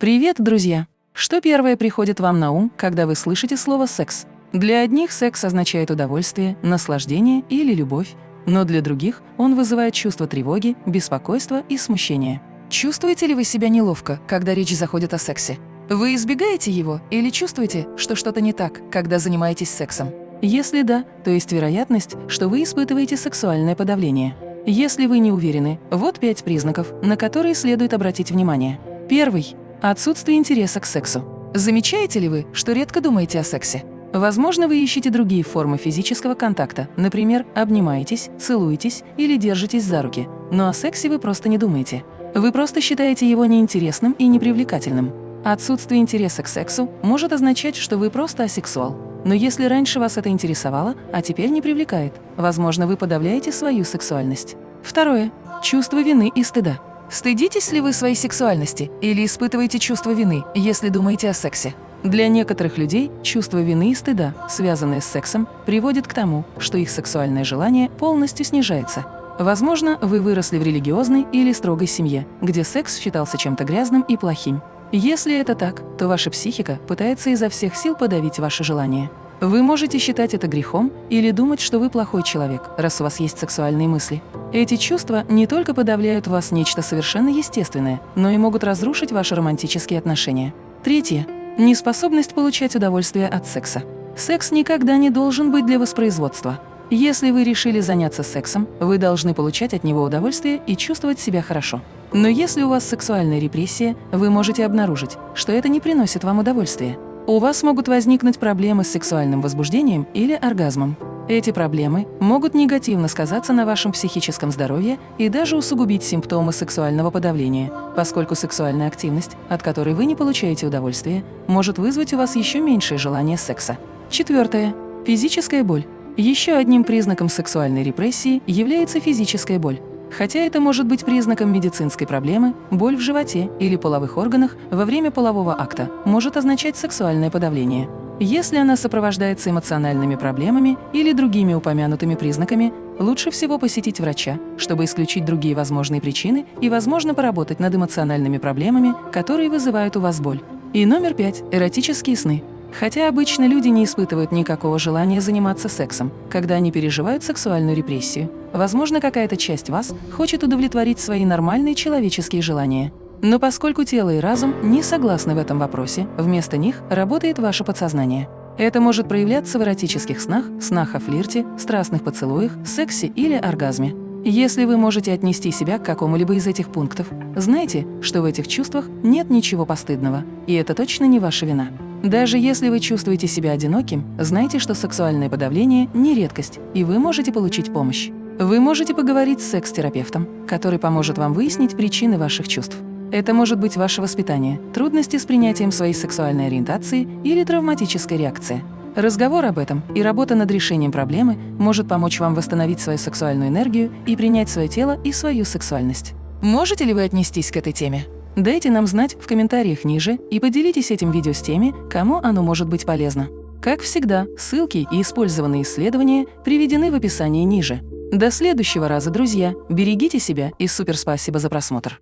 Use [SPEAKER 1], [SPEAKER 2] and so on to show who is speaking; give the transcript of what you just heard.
[SPEAKER 1] Привет, друзья! Что первое приходит вам на ум, когда вы слышите слово «секс»? Для одних секс означает удовольствие, наслаждение или любовь, но для других он вызывает чувство тревоги, беспокойства и смущения. Чувствуете ли вы себя неловко, когда речь заходит о сексе? Вы избегаете его или чувствуете, что что-то не так, когда занимаетесь сексом? Если да, то есть вероятность, что вы испытываете сексуальное подавление. Если вы не уверены, вот пять признаков, на которые следует обратить внимание. Первый Отсутствие интереса к сексу. Замечаете ли вы, что редко думаете о сексе? Возможно, вы ищете другие формы физического контакта, например, обнимаетесь, целуетесь или держитесь за руки, но о сексе вы просто не думаете. Вы просто считаете его неинтересным и непривлекательным. Отсутствие интереса к сексу может означать, что вы просто асексуал. Но если раньше вас это интересовало, а теперь не привлекает, возможно, вы подавляете свою сексуальность. Второе. Чувство вины и стыда. Стыдитесь ли вы своей сексуальности или испытываете чувство вины, если думаете о сексе? Для некоторых людей чувство вины и стыда, связанные с сексом, приводит к тому, что их сексуальное желание полностью снижается. Возможно, вы выросли в религиозной или строгой семье, где секс считался чем-то грязным и плохим. Если это так, то ваша психика пытается изо всех сил подавить ваше желание. Вы можете считать это грехом или думать, что вы плохой человек, раз у вас есть сексуальные мысли. Эти чувства не только подавляют в вас нечто совершенно естественное, но и могут разрушить ваши романтические отношения. Третье. Неспособность получать удовольствие от секса. Секс никогда не должен быть для воспроизводства. Если вы решили заняться сексом, вы должны получать от него удовольствие и чувствовать себя хорошо. Но если у вас сексуальная репрессия, вы можете обнаружить, что это не приносит вам удовольствия. У вас могут возникнуть проблемы с сексуальным возбуждением или оргазмом. Эти проблемы могут негативно сказаться на вашем психическом здоровье и даже усугубить симптомы сексуального подавления, поскольку сексуальная активность, от которой вы не получаете удовольствие, может вызвать у вас еще меньшее желание секса. Четвертое. Физическая боль. Еще одним признаком сексуальной репрессии является физическая боль. Хотя это может быть признаком медицинской проблемы, боль в животе или половых органах во время полового акта может означать сексуальное подавление. Если она сопровождается эмоциональными проблемами или другими упомянутыми признаками, лучше всего посетить врача, чтобы исключить другие возможные причины и, возможно, поработать над эмоциональными проблемами, которые вызывают у вас боль. И номер пять – эротические сны. Хотя обычно люди не испытывают никакого желания заниматься сексом, когда они переживают сексуальную репрессию. Возможно, какая-то часть вас хочет удовлетворить свои нормальные человеческие желания. Но поскольку тело и разум не согласны в этом вопросе, вместо них работает ваше подсознание. Это может проявляться в эротических снах, снах о флирте, страстных поцелуях, сексе или оргазме. Если вы можете отнести себя к какому-либо из этих пунктов, знайте, что в этих чувствах нет ничего постыдного, и это точно не ваша вина. Даже если вы чувствуете себя одиноким, знайте, что сексуальное подавление – не редкость, и вы можете получить помощь. Вы можете поговорить с секс-терапевтом, который поможет вам выяснить причины ваших чувств. Это может быть ваше воспитание, трудности с принятием своей сексуальной ориентации или травматическая реакция. Разговор об этом и работа над решением проблемы может помочь вам восстановить свою сексуальную энергию и принять свое тело и свою сексуальность. Можете ли вы отнестись к этой теме? Дайте нам знать в комментариях ниже и поделитесь этим видео с теми, кому оно может быть полезно. Как всегда, ссылки и использованные исследования приведены в описании ниже. До следующего раза, друзья! Берегите себя и супер спасибо за просмотр!